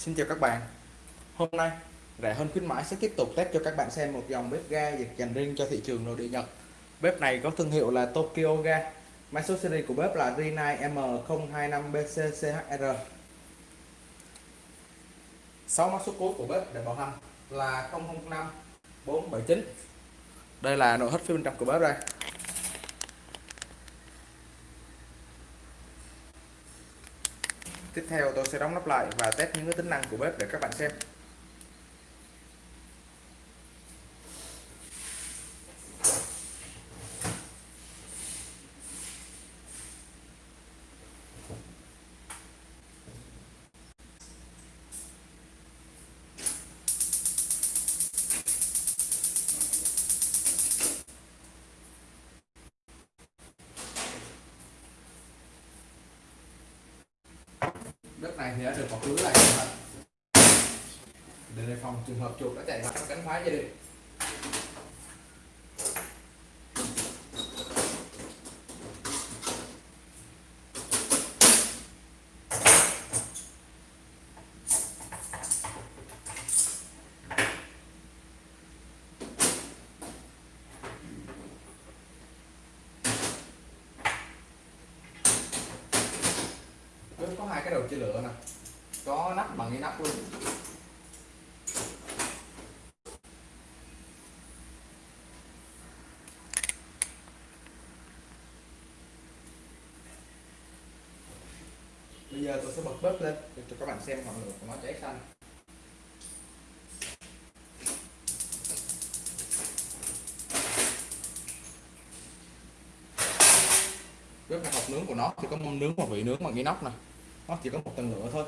Xin chào các bạn. Hôm nay, rẻ hơn khuyến mãi sẽ tiếp tục test cho các bạn xem một dòng bếp ga dành riêng cho thị trường nội địa Nhật. Bếp này có thương hiệu là Tokyo Ga. Mã số series của bếp là rinai M025BCCHR 6 mã số cuối của bếp để bảo hành là 005 479 Đây là nội thất phía bên trong của bếp đây. Tiếp theo tôi sẽ đóng nắp lại và test những cái tính năng của bếp để các bạn xem. Đất này thì đã được bọc lưới lại rồi để đề phòng trường hợp chuột đã chạy vào cánh phá gia đình. Hai cái đầu chia lửa nè. Có nắp bằng cái nắp luôn. Bây giờ tôi sẽ bật bếp lên để cho các bạn xem ngọn lửa của nó cháy xanh. Bếp này hộp nướng của nó thì có mâm nướng và vị nướng bằng inox này nó chỉ có một tầng lửa thôi.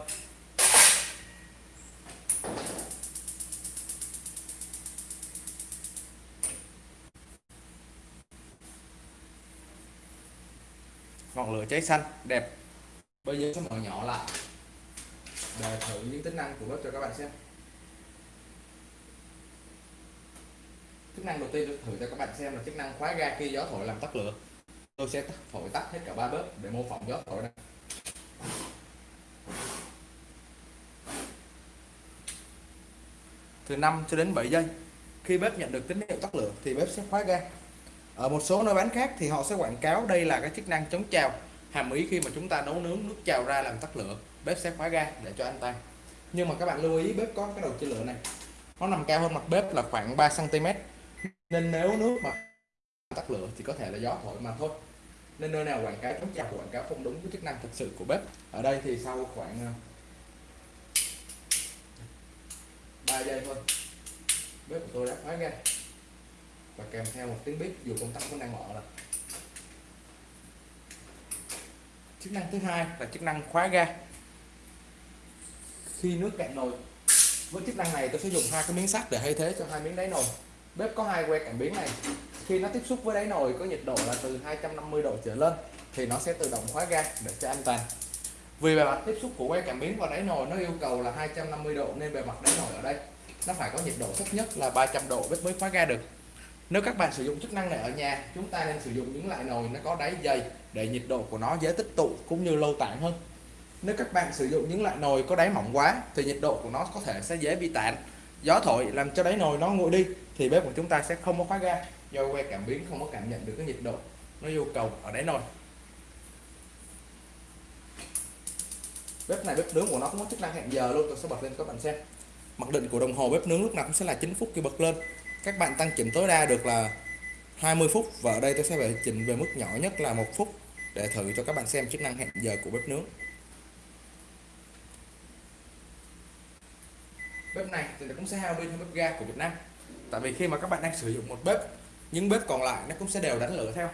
Ngọn lửa cháy xanh, đẹp. Bây giờ sẽ mở nhỏ lại. Để thử những tính năng của bếp cho các bạn xem. Chức năng đầu tiên tôi thử cho các bạn xem là chức năng khóa ga khi gió thổi làm tắt lửa. Tôi sẽ thổi tắt hết cả ba bếp để mô phỏng gió thổi này từ 5 cho đến 7 giây. Khi bếp nhận được tín hiệu tắt lửa thì bếp sẽ khóa ga. Ở một số nơi bán khác thì họ sẽ quảng cáo đây là cái chức năng chống trào. Hàm ý khi mà chúng ta nấu nướng nước trào ra làm tắt lửa, bếp sẽ khóa ga để cho anh ta. Nhưng mà các bạn lưu ý, bếp có cái đầu chia lửa này. Nó nằm cao hơn mặt bếp là khoảng 3 cm nên nếu nước mà tắt lửa thì có thể là gió thổi mà thôi. Nên nơi nào quảng cáo chống trào, quảng cáo không đúng với chức năng thực sự của bếp. Ở đây thì sau khoảng 3 giây thôi. Bếp của tôi đã khóa ga và kèm theo một tiếng bếp, dù công tắc vẫn đang mở rồi. Chức năng thứ hai là chức năng khóa ga. Khi nước cạn nồi, với chức năng này tôi sẽ dùng hai cái miếng sắt để thay thế cho hai miếng đáy nồi. Bếp có hai que cảm biến này. Khi nó tiếp xúc với đáy nồi có nhiệt độ là từ 250 độ trở lên, thì nó sẽ tự động khóa ga để cho an toàn vì bề mặt tiếp xúc của que cảm biến và đáy nồi nó yêu cầu là 250 độ, nên bề mặt đáy nồi ở đây nó phải có nhiệt độ thấp nhất là 300 độ bếp mới khóa ga được. Nếu các bạn sử dụng chức năng này ở nhà, chúng ta nên sử dụng những loại nồi nó có đáy dày để nhiệt độ của nó dễ tích tụ cũng như lâu tản hơn. Nếu các bạn sử dụng những loại nồi có đáy mỏng quá thì nhiệt độ của nó có thể sẽ dễ bị tản. Gió thổi làm cho đáy nồi nó nguội đi thì bếp của chúng ta sẽ không có khóa ga, do que cảm biến không có cảm nhận được cái nhiệt độ nó yêu cầu ở đáy nồi. Bếp này, bếp nướng của nó cũng có chức năng hẹn giờ luôn, tôi sẽ bật lên các bạn xem. Mặc định của đồng hồ bếp nướng lúc nào cũng sẽ là 9 phút khi bật lên. Các bạn tăng chỉnh tối đa được là 20 phút và ở đây tôi sẽ phải chỉnh về mức nhỏ nhất là một phút để thử cho các bạn xem chức năng hẹn giờ của bếp nướng. Bếp này thì nó cũng sẽ hao pin hơn bếp ga của Việt Nam. Tại vì khi mà các bạn đang sử dụng một bếp, những bếp còn lại nó cũng sẽ đều đánh lửa theo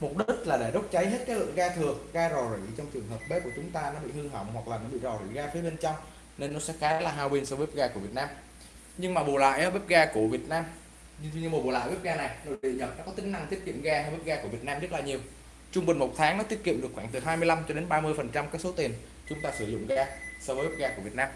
mục đích là để đốt cháy hết cái lượng ga thừa, ga rò rỉ trong trường hợp bếp của chúng ta nó bị hư hỏng hoặc là nó bị rò rỉ ga phía bên trong, nên nó sẽ khá là hao pin so với bếp ga của Việt Nam. Nhưng mà bù lại bếp ga của Việt Nam nhưng mà bù lại bếp ga này, nội địa Nhật nó có tính năng tiết kiệm ga hơn bếp ga của Việt Nam rất là nhiều. Trung bình một tháng nó tiết kiệm được khoảng từ 25 cho đến 30 phần trăm cái số tiền chúng ta sử dụng ga so với bếp ga của Việt Nam.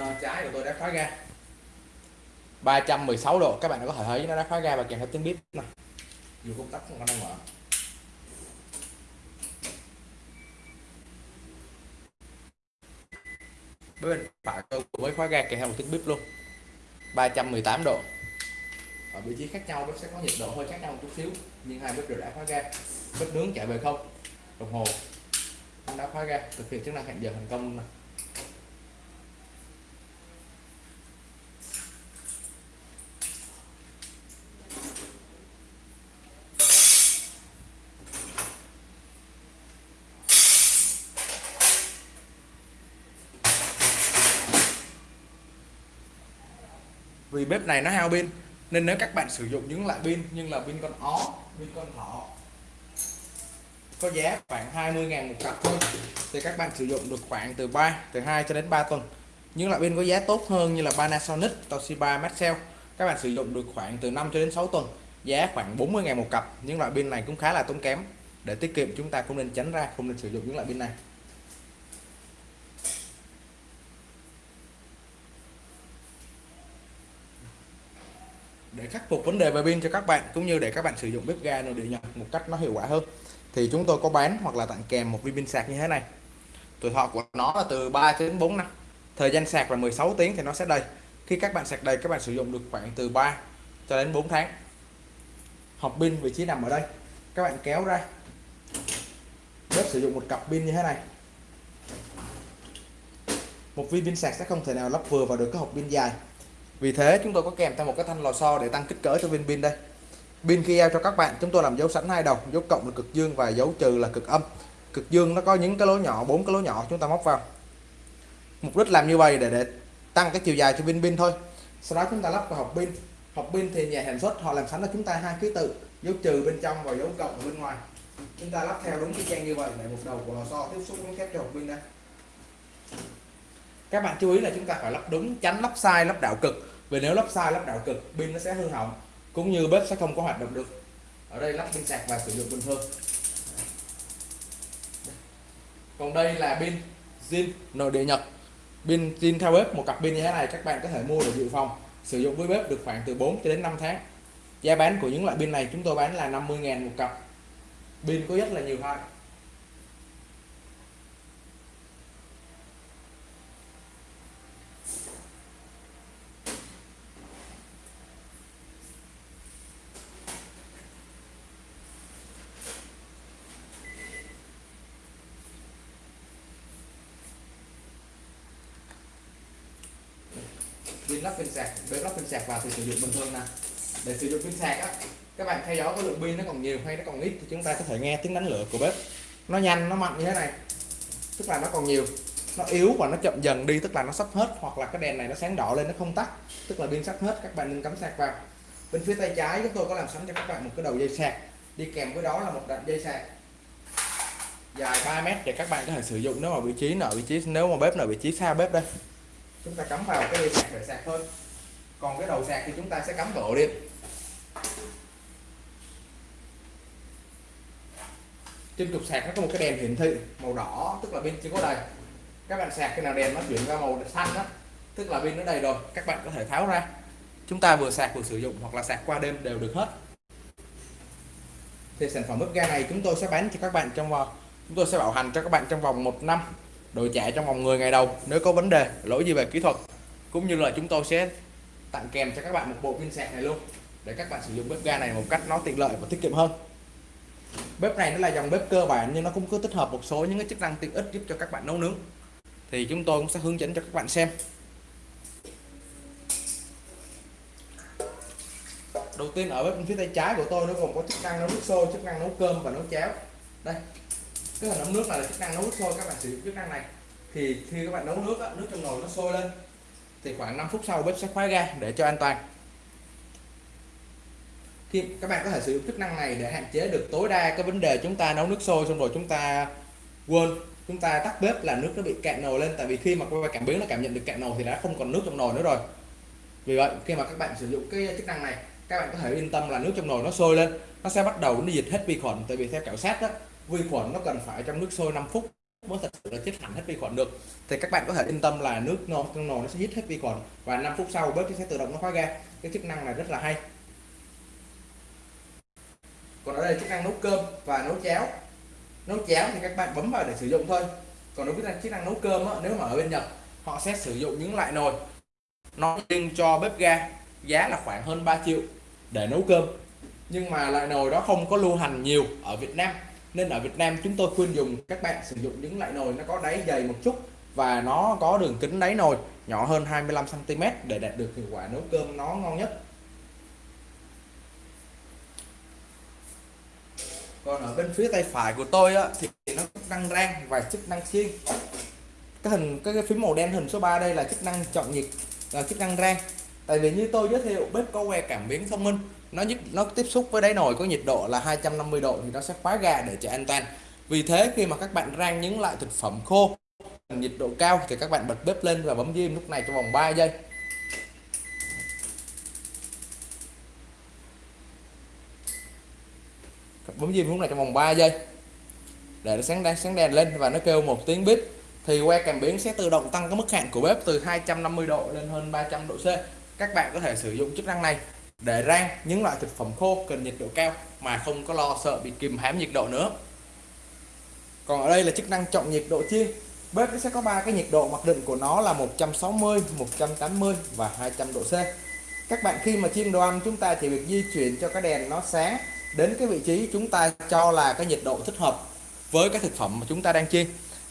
Ờ, trái của tôi đã khóa ga. 316 độ, các bạn có thể thấy nó đã khóa ga và kèm theo tiếng bếp này dù công tắc không có đang mở. Bên phải tôi mới khóa ga kèm theo một tiếng bếp luôn. 318 độ. Ở vị trí khác nhau, bếp sẽ có nhiệt độ hơi khác nhau một chút xíu, nhưng hai bếp đều đã khóa ga. Bếp nướng chạy về không? Đồng hồ đã khóa ga, thực hiện chức năng hẹn giờ thành công này. Vì bếp này nó hao pin. Nên nếu các bạn sử dụng những loại pin nhưng là pin con ó, pin con thỏ, có giá khoảng 20 ngàn một cặp thôi, thì các bạn sử dụng được khoảng từ 3 từ 2 cho đến 3 tuần. Những loại pin có giá tốt hơn như là Panasonic, Toshiba, Maxell, các bạn sử dụng được khoảng từ 5 cho đến 6 tuần, giá khoảng 40 ngàn một cặp. Những loại pin này cũng khá là tốn kém. Để tiết kiệm, chúng ta cũng nên tránh ra, không nên sử dụng những loại pin này. Để khắc phục vấn đề về pin cho các bạn, cũng như để các bạn sử dụng bếp ga nội địa nhập một cách nó hiệu quả hơn. Thì chúng tôi có bán hoặc là tặng kèm một viên pin sạc như thế này. Tuổi thọ của nó là từ 3 đến 4 năm. Thời gian sạc là 16 tiếng thì nó sẽ đầy. Khi các bạn sạc đầy, các bạn sử dụng được khoảng từ 3 cho đến 4 tháng. Hộp pin vị trí nằm ở đây. Các bạn kéo ra. Bếp sử dụng một cặp pin như thế này. Một viên pin sạc sẽ không thể nào lắp vừa vào được cái hộp pin dài vì thế chúng tôi có kèm theo một cái thanh lò xo để tăng kích cỡ cho viên pin đây. Pin khi giao cho các bạn, chúng tôi làm dấu sẵn hai đầu, dấu cộng là cực dương và dấu trừ là cực âm. Cực dương nó có những cái lỗ nhỏ, bốn cái lỗ nhỏ chúng ta móc vào. Mục đích làm như vậy để để tăng cái chiều dài cho pin pin thôi. Sau đó chúng ta lắp vào hộp pin. Hộp pin thì nhà sản xuất họ làm sẵn cho chúng ta hai ký tự, dấu trừ bên trong và dấu cộng bên ngoài. Chúng ta lắp theo đúng cái trang như vậy để một đầu của lò xo tiếp xúc với thép cho hộp pin đây các bạn chú ý là chúng ta phải lắp đúng, tránh lắp sai, lắp đạo cực. Vì nếu lắp sai, lắp đạo cực, pin nó sẽ hư hỏng, cũng như bếp sẽ không có hoạt động được. Ở đây lắp pin sạc và sử dụng bình thường. Còn đây là pin zin nội địa nhật. Pin zin theo bếp, một cặp pin như thế này các bạn có thể mua để dự phòng, sử dụng với bếp được khoảng từ 4 cho đến 5 tháng. Giá bán của những loại pin này chúng tôi bán là 50.000 một cặp. Pin có rất là nhiều loại lắp pin sạc để lắp pin sạc vào thì sử dụng bình thường nè. Để sử dụng pin sạc á, các bạn theo dõi cái lượng pin nó còn nhiều hay nó còn ít thì chúng ta có thể nghe tiếng đánh lửa của bếp. Nó nhanh, nó mạnh như thế này, tức là nó còn nhiều. Nó yếu và nó chậm dần đi, tức là nó sắp hết, hoặc là cái đèn này nó sáng đỏ lên, nó không tắt, tức là pin sắp hết, các bạn nên cắm sạc vào. Bên phía tay trái chúng tôi có làm sẵn cho các bạn một cái đầu dây sạc. Đi kèm với đó là một đoạn dây sạc. Dài 3 mét để các bạn có thể sử dụng nếu mà vị trí nào vị trí, nếu mà bếp nào vị trí xa bếp đây chúng ta cắm vào cái dây sạc để sạc thôi. Còn cái đầu sạc thì chúng ta sẽ cắm vào ổ điện trên trục sạc nó có một cái đèn hiển thị, màu đỏ, tức là pin chưa có đầy. Các bạn sạc khi nào đèn nó chuyển ra màu xanh đó, tức là pin nó đầy rồi, các bạn có thể tháo ra. Chúng ta vừa sạc vừa sử dụng, hoặc là sạc qua đêm đều được hết. Thì sản phẩm bếp ga này chúng tôi sẽ bán cho các bạn trong vòng, chúng tôi sẽ bảo hành cho các bạn trong vòng một năm đổi chạy trong vòng 10 ngày đầu, nếu có vấn đề, lỗi gì về kỹ thuật. Cũng như là chúng tôi sẽ tặng kèm cho các bạn một bộ pin sạc này luôn, để các bạn sử dụng bếp ga này một cách nó tiện lợi và tiết kiệm hơn. Bếp này nó là dòng bếp cơ bản, nhưng nó cũng có tích hợp một số những cái chức năng tiện ích giúp cho các bạn nấu nướng. Thì chúng tôi cũng sẽ hướng dẫn cho các bạn xem. Đầu tiên ở bếp bên phía tay trái của tôi, nó gồm có chức năng nấu nước sôi, chức năng nấu cơm và nấu cháo. Đây cái hình ống nước này là chức năng nấu nước sôi các bạn sử dụng chức năng này. Thì khi các bạn nấu nước nước trong nồi nó sôi lên, thì khoảng 5 phút sau bếp sẽ khóa ga để cho an toàn. Khi các bạn có thể sử dụng chức năng này để hạn chế được tối đa cái vấn đề chúng ta nấu nước sôi xong rồi chúng ta quên, chúng ta tắt bếp là nước nó bị cạn nồi lên. Tại vì khi mà quay cảm biến nó cảm nhận được cạn nồi thì đã không còn nước trong nồi nữa rồi. Vì vậy, khi mà các bạn sử dụng cái chức năng này, các bạn có thể yên tâm là nước trong nồi nó sôi lên, nó sẽ bắt đầu nó diệt hết vi khuẩn. Tại vì theo khảo sát đó vi khuẩn nó cần phải trong nước sôi 5 phút mới thật sự là chết hẳn hết vi khuẩn được. Thì các bạn có thể yên tâm là nước nồi trong nồi nó sẽ giết hết vi khuẩn và 5 phút sau bếp sẽ tự động nó khóa ga cái chức năng này rất là hay. Còn ở đây chức năng nấu cơm và nấu cháo. Nấu cháo thì các bạn bấm vào để sử dụng thôi. Còn đối với chức năng nấu cơm á, nếu mà ở bên Nhật họ sẽ sử dụng những loại nồi. Nó riêng cho bếp ga giá là khoảng hơn 3 triệu để nấu cơm. Nhưng mà loại nồi đó không có lưu hành nhiều ở Việt Nam nên ở Việt Nam chúng tôi khuyên dùng các bạn sử dụng những loại nồi nó có đáy dày một chút và nó có đường kính đáy nồi nhỏ hơn 25 cm để đạt được hiệu quả nấu cơm nó ngon nhất. Còn ở bên phía tay phải của tôi á, thì nó có năng rang và chức năng xiên. Cái hình cái, cái phím màu đen hình số 3 đây là chức năng chọn nhiệt là chức năng rang. Tại vì như tôi giới thiệu bếp có que cảm biến thông minh nó nhất nó tiếp xúc với đáy nồi có nhiệt độ là 250 độ thì nó sẽ khóa gà để cho an toàn. Vì thế khi mà các bạn rang những loại thực phẩm khô, nhiệt độ cao thì các bạn bật bếp lên và bấm diêm lúc này trong vòng 3 giây. Bấm diêm lúc này trong vòng 3 giây. Để nó sáng đèn sáng đèn lên và nó kêu một tiếng bếp thì que cảm biến sẽ tự động tăng cái mức hạn của bếp từ 250 độ lên hơn 300 độ C. Các bạn có thể sử dụng chức năng này để rang những loại thực phẩm khô cần nhiệt độ cao mà không có lo sợ bị kìm hãm nhiệt độ nữa. Còn ở đây là chức năng chọn nhiệt độ chiên bếp sẽ có ba cái nhiệt độ, mặc định của nó là 160 180 và 200 độ C. Các bạn khi mà chiên đồ ăn, chúng ta chỉ việc di chuyển cho cái đèn nó sáng đến cái vị trí chúng ta cho là cái nhiệt độ thích hợp với cái thực phẩm mà chúng ta đang chiên.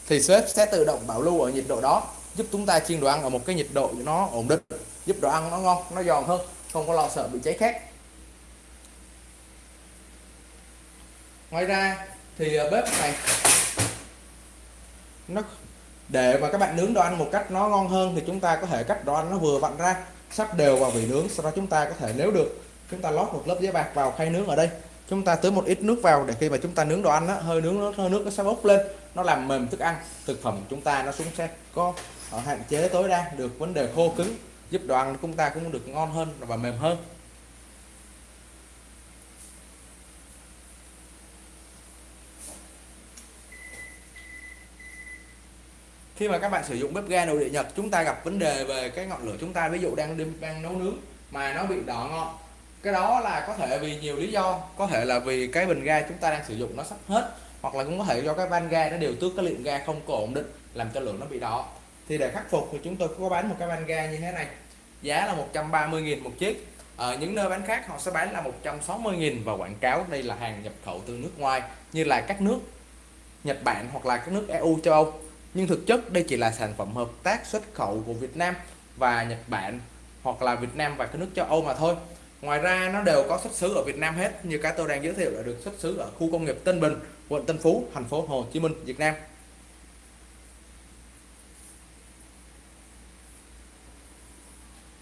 Thì bếp sẽ tự động bảo lưu ở nhiệt độ đó, giúp chúng ta chiên đồ ăn ở một cái nhiệt độ nó ổn định, giúp đồ ăn nó ngon, nó giòn hơn không có lo sợ bị cháy khét. Ngoài ra thì ờ, bếp này nó để mà các bạn nướng đồ ăn một cách nó ngon hơn thì chúng ta có thể cắt đồ ăn nó vừa vặn ra sắp đều vào vị nướng. Sau đó chúng ta có thể nếu được chúng ta lót một lớp giấy bạc vào khay nướng ở đây. Chúng ta tưới một ít nước vào để khi mà chúng ta nướng đồ ăn á, hơi nướng nó hơi nước nó sẽ bốc lên. Nó làm mềm thức ăn thực phẩm chúng ta nó xuống sẽ có ờ, hạn chế tối đa được vấn đề khô cứng giúp đồ ăn chúng ta cũng được ngon hơn và mềm hơn. Khi mà các bạn sử dụng bếp ga nội địa Nhật, chúng ta gặp vấn đề về cái ngọn lửa chúng ta. Ví dụ đang đang nấu nướng mà nó bị đỏ ngọn cái đó là có thể vì nhiều lý do. Có thể là vì cái bình ga chúng ta đang sử dụng nó sắp hết, hoặc là cũng có thể do cái van ga nó điều tước cái lượng ga không có ổn định, làm cho lửa nó bị đỏ thì để khắc phục thì chúng tôi có bán một cái van ga như thế này. Giá là 130.000 một chiếc. Ở những nơi bán khác họ sẽ bán là 160.000 và quảng cáo đây là hàng nhập khẩu từ nước ngoài, như là các nước Nhật Bản hoặc là các nước EU châu Âu. Nhưng thực chất đây chỉ là sản phẩm hợp tác xuất khẩu của Việt Nam và Nhật Bản hoặc là Việt Nam và các nước châu Âu mà thôi. Ngoài ra nó đều có xuất xứ ở Việt Nam hết, như cái tôi đang giới thiệu là được xuất xứ ở khu công nghiệp Tân Bình, quận Tân Phú, thành phố Hồ Chí Minh, Việt Nam.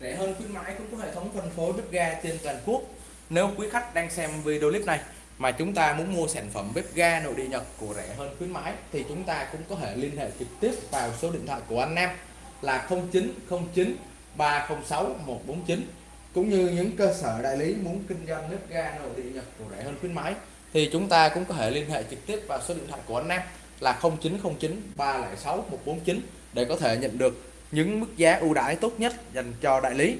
Rẻ hơn khuyến mãi cũng có hệ thống phân phối bếp ga trên toàn quốc. Nếu quý khách đang xem video clip này mà chúng ta muốn mua sản phẩm bếp ga nội địa Nhật của rẻ hơn khuyến mãi, thì chúng ta cũng có thể liên hệ trực tiếp vào số điện thoại của anh Nam là 0909 306 149 cũng như những cơ sở đại lý muốn kinh doanh bếp ga nội địa Nhật của rẻ hơn khuyến mãi, thì chúng ta cũng có thể liên hệ trực tiếp vào số điện thoại của anh Nam là 0909 306 149 để có thể nhận được những mức giá ưu đãi tốt nhất dành cho đại lý.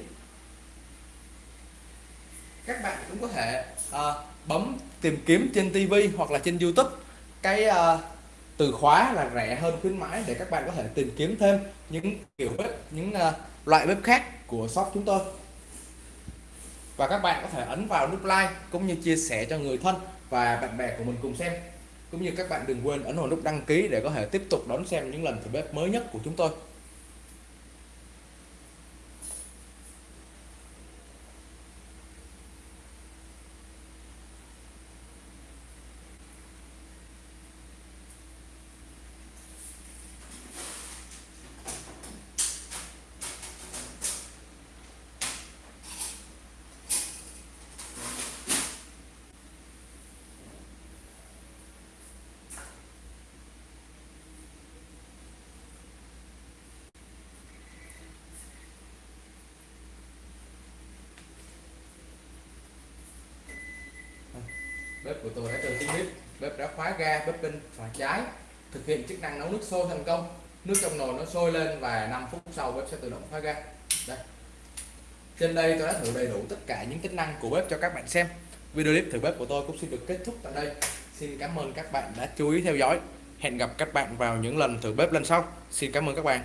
Các bạn cũng có thể à, bấm tìm kiếm trên TV hoặc là trên YouTube. Cái à, từ khóa là rẻ hơn khuyến mãi để các bạn có thể tìm kiếm thêm những kiểu bếp những à, loại bếp khác của shop chúng tôi. Và các bạn có thể ấn vào nút like cũng như chia sẻ cho người thân và bạn bè của mình cùng xem. Cũng như các bạn đừng quên ấn vào nút đăng ký để có thể tiếp tục đón xem những lần thử bếp mới nhất của chúng tôi. Bếp của tôi đã từ tiếng bếp bếp đã khóa ga, bếp bên phải trái. Thực hiện chức năng nấu nước sôi thành công. Nước trong nồi nó sôi lên và 5 phút sau bếp sẽ tự động khóa ga. Đây. Trên đây tôi đã thử đầy đủ tất cả những tính năng của bếp cho các bạn xem. Video clip thử bếp của tôi cũng xin được kết thúc tại đây. Xin cảm ơn các bạn đã chú ý theo dõi. Hẹn gặp các bạn vào những lần thử bếp lần sau. Xin cảm ơn các bạn.